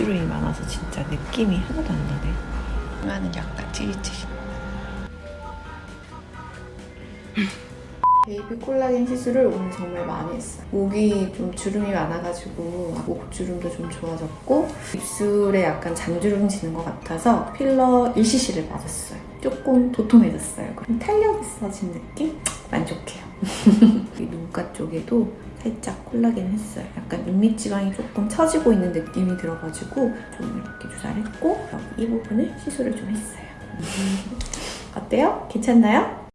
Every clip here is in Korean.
목주름이 많아서 진짜 느낌이 하나도 안 나네. 이마는 약간 찌릿찌릿. 베이비 콜라겐 시술을 오늘 정말 많이 했어요. 목이 좀 주름이 많아가지고 목주름도 좀 좋아졌고 입술에 약간 잔주름 지는 것 같아서 필러 1cc를 맞았어요. 조금 도톰해졌어요. 탄력 있어진 느낌? 만족해요. 이 눈가 쪽에도 살짝 콜라겐 했어요. 약간 눈밑지방이 조금 처지고 있는 느낌이 들어가지고 좀 이렇게 주사를 했고 이 부분을 시술을 좀 했어요. 어때요? 괜찮나요?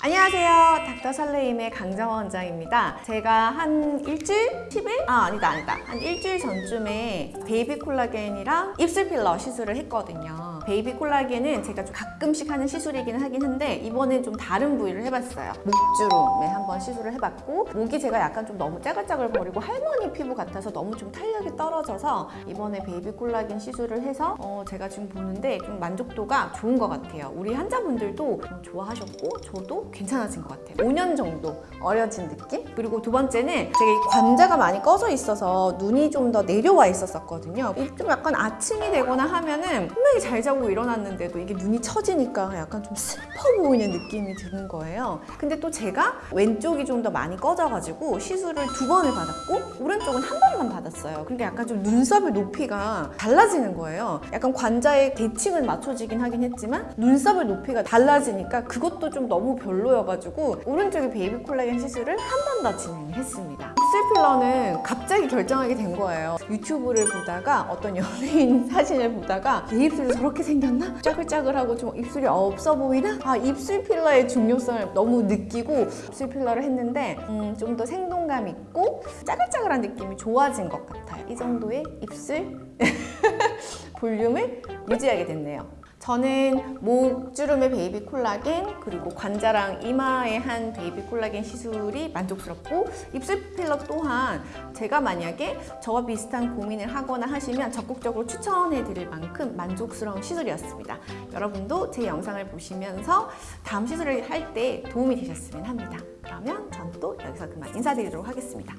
안녕하세요. 닥터 설레임의 강정원 원장입니다. 제가 한 일주일? 10일? 아, 아니다, 아니다. 한 일주일 전쯤에 베이비 콜라겐이랑 입술 필러 시술을 했거든요. 베이비 콜라겐은 제가 좀 가끔씩 하는 시술이긴 하긴 한데 이번엔 좀 다른 부위를 해봤어요. 목주름에 한번 시술을 해봤고 목이 제가 약간 좀 너무 짜글짜글 거리고 할머니 피부 같아서 너무 좀 탄력이 떨어져서 이번에 베이비 콜라겐 시술을 해서 어, 제가 지금 보는데 좀 만족도가 좋은 것 같아요. 우리 환자분들도 좀 좋아하셨고 저도 괜찮아진 것 같아요. 5년 정도 어려진 느낌? 그리고 두 번째는 제가 이 관자가 많이 꺼져 있어서 눈이 좀 더 내려와 있었었거든요. 이좀 약간 아침이 되거나 하면은 분명히 잘 자고 일어났는데도 이게 눈이 처지니까 약간 좀 슬퍼 보이는 느낌이 드는 거예요. 근데 또 제가 왼쪽이 좀 더 많이 꺼져가지고 시술을 두 번을 받았고 오른쪽은 한 번만 받았어요. 그러니까 약간 좀 눈썹의 높이가 달라지는 거예요. 약간 관자의 대칭은 맞춰지긴 하긴 했지만 눈썹의 높이가 달라지니까 그것도 좀 너무 별로여가지고 오른쪽에 베이비 콜라겐 시술을 한 번 더 진행했습니다. 입술 필러는 갑자기 결정하게 된 거예요. 유튜브를 보다가 어떤 연예인 사진을 보다가 내 입술이 저렇게 생겼나? 짜글짜글하고 좀 입술이 없어 보이나? 아 입술 필러의 중요성을 너무 느끼고 입술 필러를 했는데 음, 좀 더 생동감 있고 짜글짜글한 느낌이 좋아진 것 같아요. 이 정도의 입술 볼륨을 유지하게 됐네요. 저는 목 주름의 베이비 콜라겐 그리고 관자랑 이마에 한 베이비 콜라겐 시술이 만족스럽고 입술 필러 또한 제가 만약에 저와 비슷한 고민을 하거나 하시면 적극적으로 추천해 드릴 만큼 만족스러운 시술이었습니다. 여러분도 제 영상을 보시면서 다음 시술을 할 때 도움이 되셨으면 합니다. 그러면 전 또 여기서 그만 인사드리도록 하겠습니다.